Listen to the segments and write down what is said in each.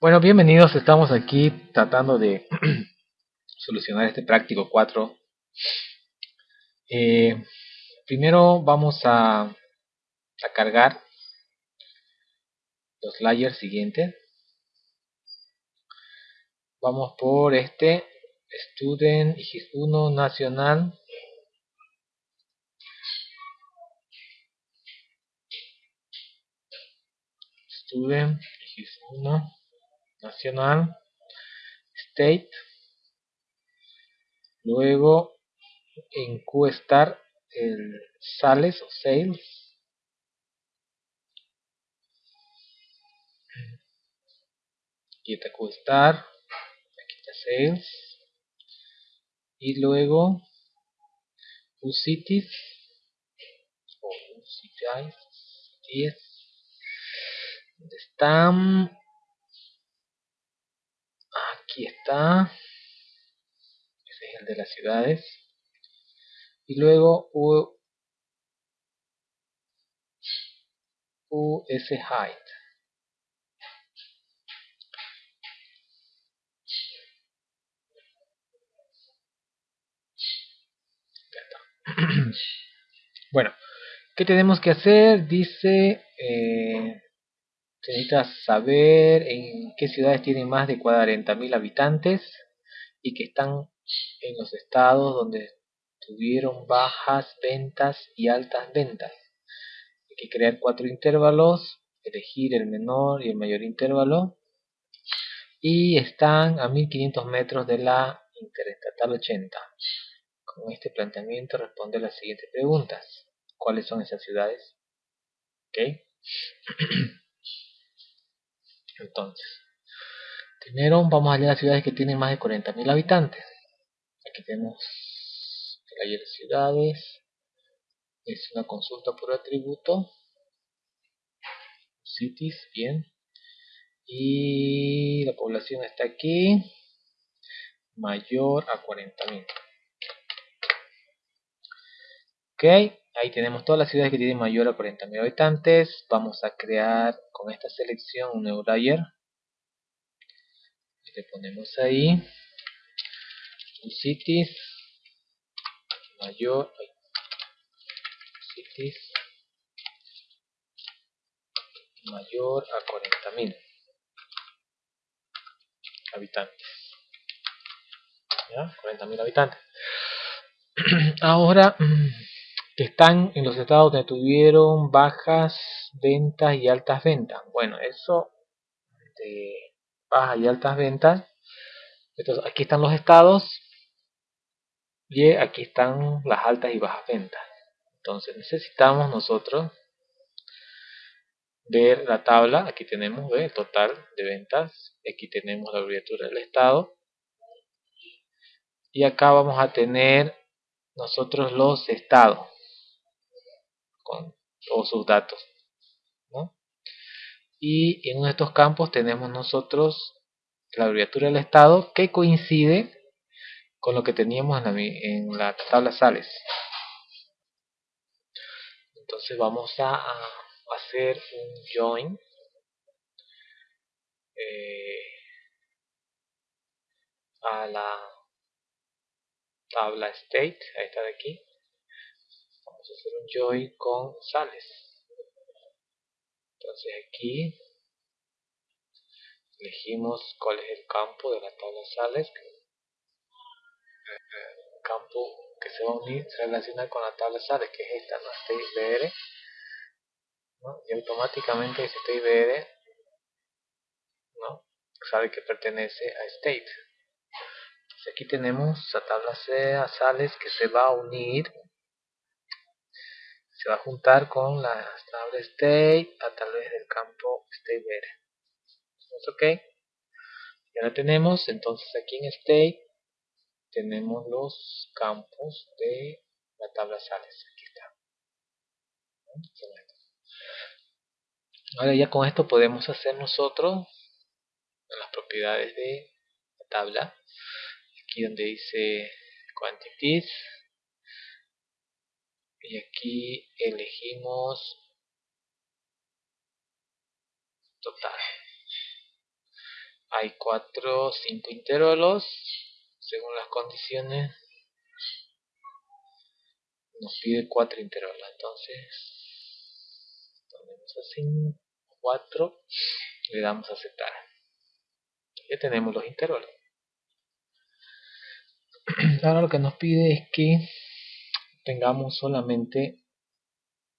Bueno, bienvenidos, estamos aquí tratando de solucionar este práctico 4. Eh, primero vamos a, cargar los layers siguientes. Vamos por este student 1 nacional student x1 nacional state. Luego en qstar el sales o sales. Aquí está qstar sales. Y luego ucities o ucities 10 ¿dónde están? aquí está ese es el de las ciudades y luego U, US height bueno ¿qué tenemos que hacer? dice eh, se necesita saber en qué ciudades tienen más de 40.000 habitantes y que están en los estados donde tuvieron bajas ventas y altas ventas. Hay que crear cuatro intervalos, elegir el menor y el mayor intervalo y están a 1500 metros de la interestatal 80. Con este planteamiento responde las siguientes preguntas. ¿Cuáles son esas ciudades? ¿Ok? Entonces, primero vamos a leer las ciudades que tienen más de 40.000 habitantes. Aquí tenemos de ciudades. Es una consulta por atributo. Cities, bien. Y la población está aquí. Mayor a 40.000. Ok, ahí tenemos todas las ciudades que tienen mayor a 40.000 habitantes. Vamos a crear con esta selección un nuevo layer. Le ponemos ahí. Cities mayor cities mayor a 40.000 habitantes. ¿Ya? 40.000 habitantes. Ahora que están en los estados donde tuvieron bajas ventas y altas ventas. Bueno, eso de bajas y altas ventas. Entonces, aquí están los estados y aquí están las altas y bajas ventas. Entonces, necesitamos nosotros ver la tabla. Aquí tenemos el total de ventas. Aquí tenemos la abreviatura del estado. Y acá vamos a tener nosotros los estados con todos sus datos. Y en uno de estos campos tenemos nosotros la abreviatura del estado que coincide con lo que teníamos en la, tabla sales. Entonces vamos a, hacer un join eh, a la tabla state, ahí está de aquí vamos a hacer un join con sales entonces aquí elegimos cuál es el campo de la tabla sales el campo que se va a unir se relaciona con la tabla sales que es esta, no state ¿no? y automáticamente ese state ¿no? sabe que pertenece a state entonces aquí tenemos la tabla sales que se va a unir se va a juntar con la tabla state a través del campo state ok. Ya la tenemos entonces aquí en state tenemos los campos de la tabla sales. Aquí está. Ahora ya con esto podemos hacer nosotros las propiedades de la tabla. Aquí donde dice quantities y aquí elegimos total. Hay cuatro, cinco intervalos según las condiciones. Nos pide cuatro intervalos entonces ponemos así 4 le damos a aceptar. Ya tenemos los intervalos. Ahora lo que nos pide es que tengamos solamente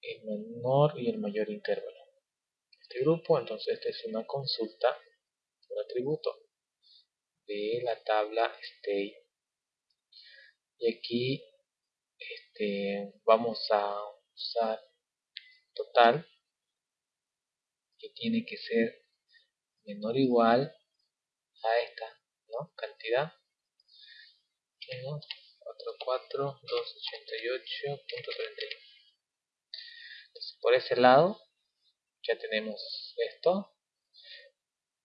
el menor y el mayor intervalo. Este grupo entonces esta es una consulta un atributo de la tabla state. Y aquí este, vamos a usar total que tiene que ser menor o igual a esta ¿no? cantidad 44288.31 entonces por ese lado ya tenemos esto.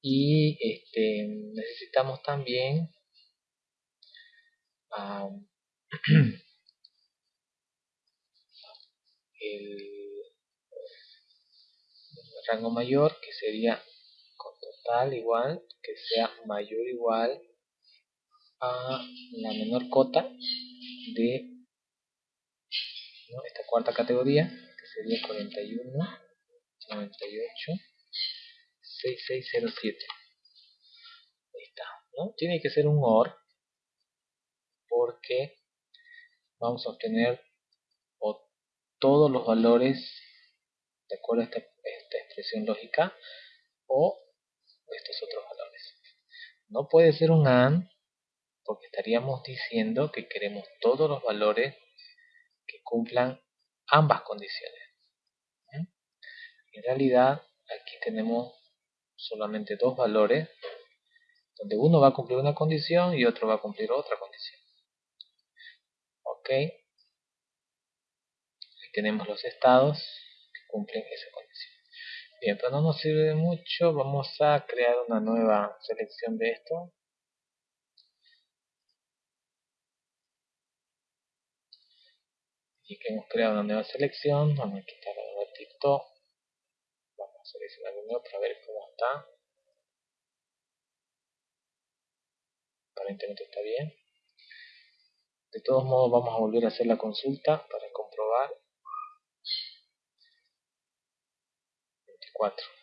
Y este necesitamos también el rango mayor que sería con total igual que sea mayor igual a la menor cota de esta cuarta categoría que sería 41 98 6607 ahí está ¿no? tiene que ser un OR porque vamos a obtener todos los valores de acuerdo a esta, expresión lógica o estos otros valores. No puede ser un AND porque estaríamos diciendo que queremos todos los valores que cumplan ambas condiciones. En realidad aquí tenemos solamente dos valores donde uno va a cumplir una condición y otro va a cumplir otra condición. Ok, tenemos los estados que cumplen esa condición. Bien, pero no nos sirve de mucho, vamos a crear una nueva selección de esto. Que hemos creado una nueva selección, vamos a quitar el ratito, vamos a seleccionar nuevo para ver cómo está. Aparentemente está bien. De todos modos vamos a volver a hacer la consulta para comprobar 24. Ok. 24.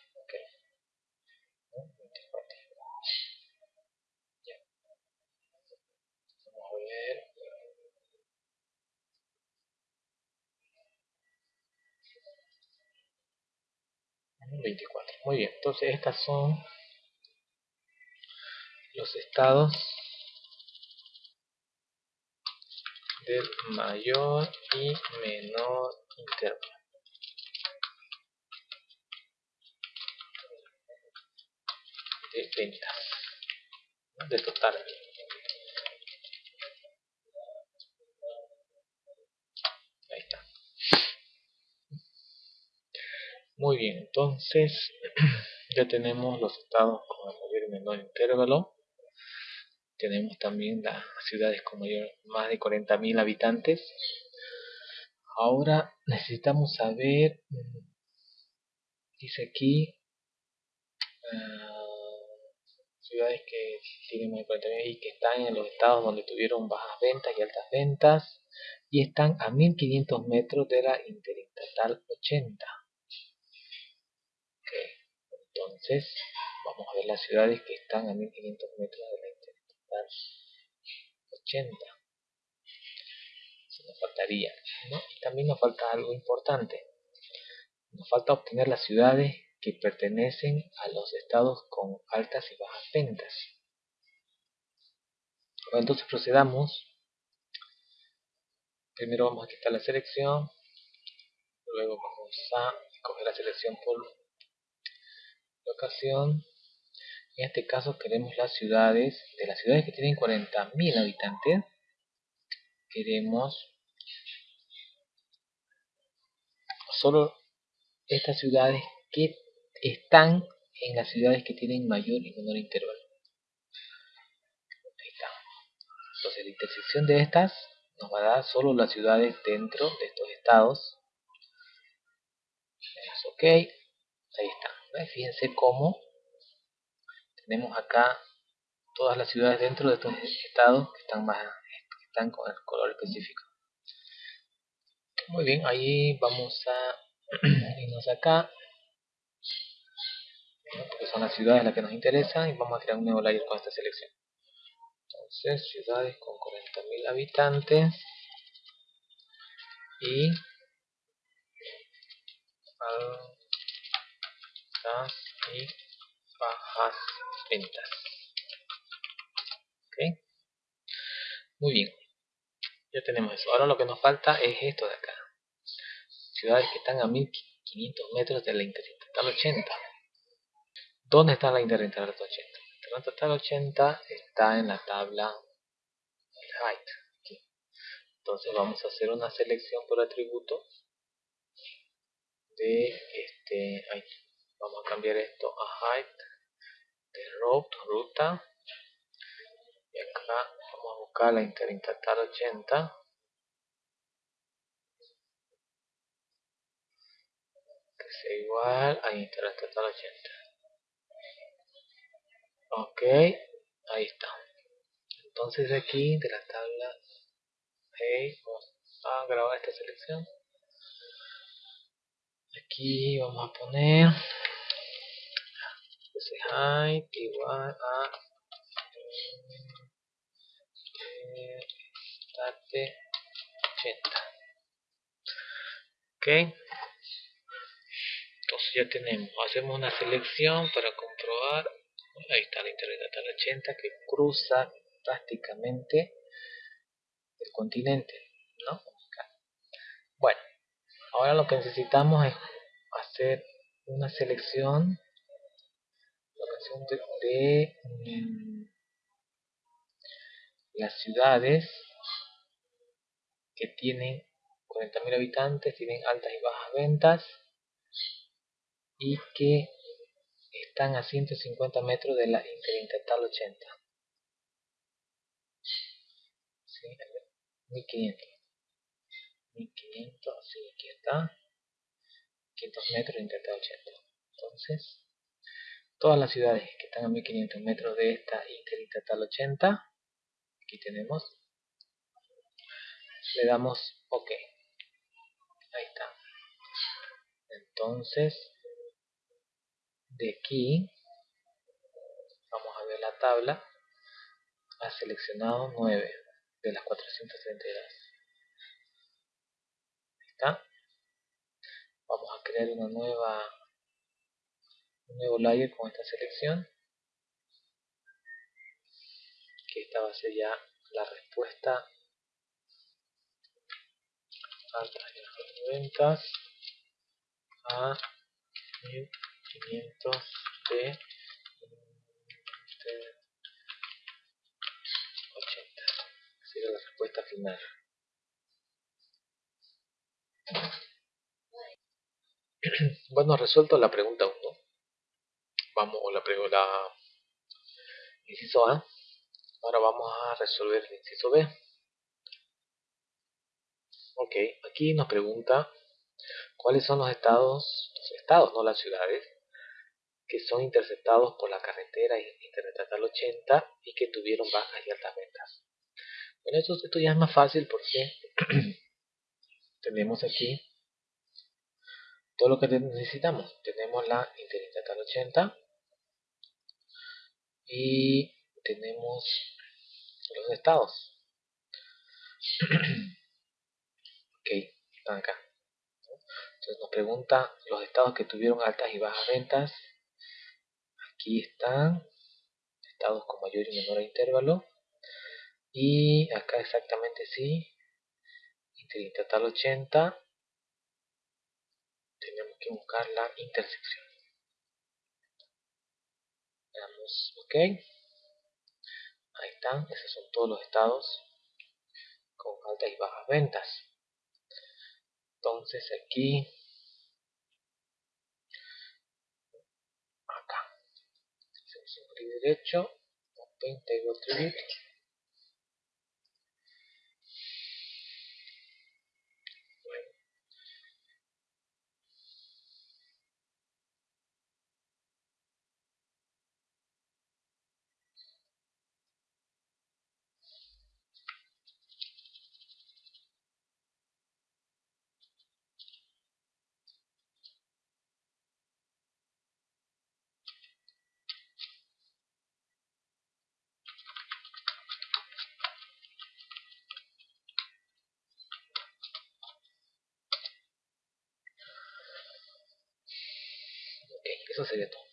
24. Muy bien, entonces estas son los estados del mayor y menor intervalo. de ventas, de total muy bien entonces ya tenemos los estados con el mayor y menor intervalo. Tenemos también las ciudades con mayor, más de 40.000 habitantes. Ahora necesitamos saber mm, dice aquí uh, ciudades que tienen más y que están en los estados donde tuvieron bajas ventas y altas ventas y están a 1500 metros de la interestatal 80 entonces vamos a ver las ciudades que están a 1500 metros de la interestatal 80 eso nos faltaría y también nos falta algo importante nos falta obtener las ciudades que pertenecen a los estados con altas y bajas ventas. entonces procedamos. Primero vamos a quitar la selección. Luego vamos a escoger la selección por locación. En este caso queremos las ciudades, de las ciudades que tienen 40.000 habitantes, queremos solo estas ciudades que están en las ciudades que tienen mayor y menor intervalo. Ahí está. Entonces la intersección de estas nos va a dar solo las ciudades dentro de estos estados. ok. Ahí está. Fíjense cómo tenemos acá todas las ciudades dentro de estos estados que están más que están con el color específico. Muy bien ahí vamos a irnos acá. Porque son las ciudades las que nos interesan y vamos a crear un nuevo layer con esta selección. Entonces ciudades con 40.000 habitantes y y bajas ventas. Ok. Muy bien. Ya tenemos eso. Ahora lo que nos falta es esto de acá. Ciudades que están a 1500 metros de la interestatal 80 ¿dónde está la interestatal 80? la interestatal 80 está en la tabla height entonces vamos a hacer una selección por atributo de este vamos a cambiar esto a height de route ruta. Y acá vamos a buscar la interestatal 80 que sea igual a interestatal 80 ok ahí está. Entonces aquí de la tabla vamos a grabar esta selección. Aquí vamos a poner ese height igual a state 80 ok. Entonces ya tenemos hacemos una selección para comprobar. Ahí está la interestatal 80 que cruza prácticamente el continente ¿no? bueno ahora lo que necesitamos es hacer una selección de, mm, las ciudades que tienen 40.000 habitantes, tienen altas y bajas ventas y que están a 150 metros de la Interestatal 80. Sí, 1500. 1500, sí, aquí está. 500 metros de Interestatal 80. Entonces, todas las ciudades que están a 1500 metros de esta Interestatal 80, aquí tenemos, le damos OK. Ahí está. Entonces, de aquí vamos a ver la tabla ha seleccionado 9 de las 432 ahí está vamos a crear una nueva un nuevo layer con esta selección que esta va a ser ya la respuesta altas y ventas a 500 de, de 80 sería la respuesta final. Bueno resuelto la pregunta 1 vamos a la pregunta inciso A ahora vamos a resolver el inciso B ok aquí nos pregunta cuáles son los estados los estados no las ciudades que son interceptados por la carretera Interestatal 80 y que tuvieron bajas y altas ventas. Bueno, esto, esto ya es más fácil porque tenemos aquí todo lo que necesitamos. Tenemos la Interestatal 80 y tenemos los estados. ok, están acá. Entonces nos pregunta los estados que tuvieron altas y bajas ventas aquí están estados con mayor y menor intervalo y acá exactamente sí interestatal 80 tenemos que buscar la intersección damos ok. Ahí están, esos son todos los estados con altas y bajas ventas. Entonces aquí derecho, open table attribute. eso sería todo.